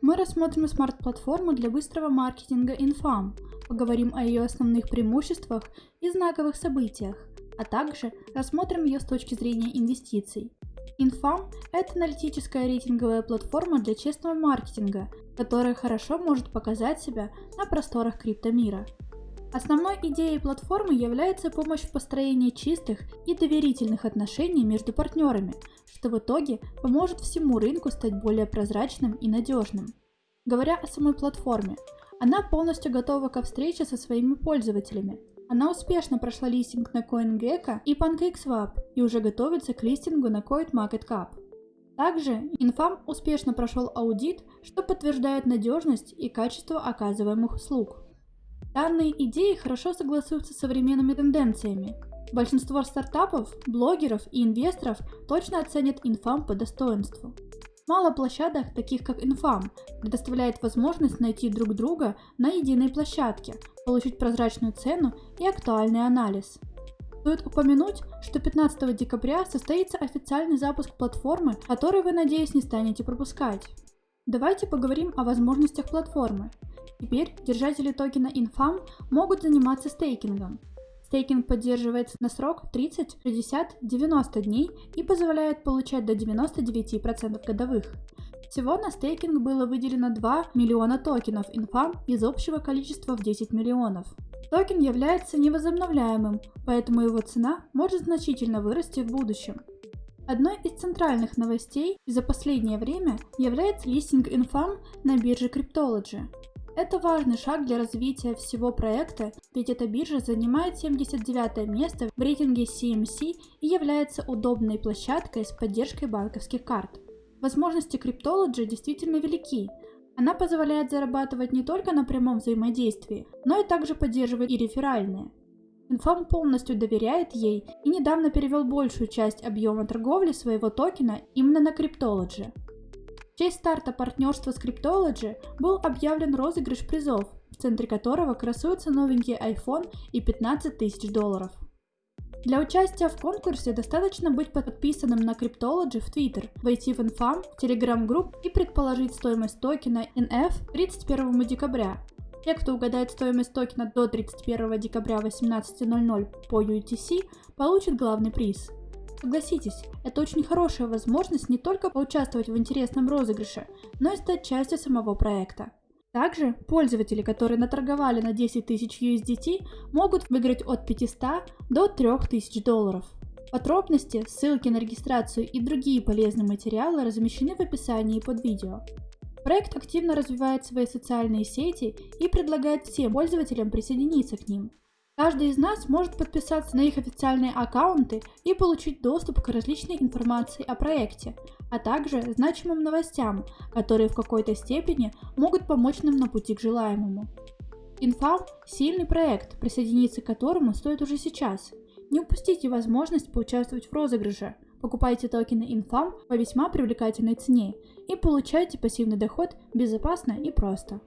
Мы рассмотрим смарт-платформу для быстрого маркетинга Infam, поговорим о ее основных преимуществах и знаковых событиях, а также рассмотрим ее с точки зрения инвестиций. Infam – это аналитическая рейтинговая платформа для честного маркетинга, которая хорошо может показать себя на просторах криптомира. Основной идеей платформы является помощь в построении чистых и доверительных отношений между партнерами, что в итоге поможет всему рынку стать более прозрачным и надежным. Говоря о самой платформе, она полностью готова ко встрече со своими пользователями. Она успешно прошла листинг на CoinGecko и PancakeSwap и уже готовится к листингу на CoinMarketCap. Также Infam успешно прошел аудит, что подтверждает надежность и качество оказываемых услуг. Данные идеи хорошо согласуются с современными тенденциями. Большинство стартапов, блогеров и инвесторов точно оценят Infam по достоинству. Мало площадок, таких как Infam, предоставляет возможность найти друг друга на единой площадке, получить прозрачную цену и актуальный анализ. Стоит упомянуть, что 15 декабря состоится официальный запуск платформы, который вы, надеюсь, не станете пропускать. Давайте поговорим о возможностях платформы. Теперь держатели токена Infam могут заниматься стейкингом. Стейкинг поддерживается на срок 30, 60, 90 дней и позволяет получать до 99% годовых. Всего на стейкинг было выделено 2 миллиона токенов Infam из общего количества в 10 миллионов. Токен является невозобновляемым, поэтому его цена может значительно вырасти в будущем. Одной из центральных новостей за последнее время является листинг Infam на бирже Cryptology. Это важный шаг для развития всего проекта, ведь эта биржа занимает 79 место в рейтинге CMC и является удобной площадкой с поддержкой банковских карт. Возможности Cryptology действительно велики. Она позволяет зарабатывать не только на прямом взаимодействии, но и также поддерживает и реферальные. Инфам полностью доверяет ей и недавно перевел большую часть объема торговли своего токена именно на Cryptology. В честь старта партнерства с Cryptology был объявлен розыгрыш призов, в центре которого красуется новенький iPhone и 15 тысяч долларов. Для участия в конкурсе достаточно быть подписанным на Cryptology в Twitter, войти в Infam, Telegram групп и предположить стоимость токена NF 31 декабря. Те, кто угадает стоимость токена до 31 декабря 18.00 по UTC, получат главный приз – Согласитесь, это очень хорошая возможность не только поучаствовать в интересном розыгрыше, но и стать частью самого проекта. Также пользователи, которые наторговали на 10 тысяч USDT, могут выиграть от 500 до 3000 долларов. Подробности, ссылки на регистрацию и другие полезные материалы размещены в описании под видео. Проект активно развивает свои социальные сети и предлагает всем пользователям присоединиться к ним. Каждый из нас может подписаться на их официальные аккаунты и получить доступ к различной информации о проекте, а также значимым новостям, которые в какой-то степени могут помочь нам на пути к желаемому. Infam – сильный проект, присоединиться к которому стоит уже сейчас. Не упустите возможность поучаствовать в розыгрыше. Покупайте токены Infam по весьма привлекательной цене и получайте пассивный доход безопасно и просто.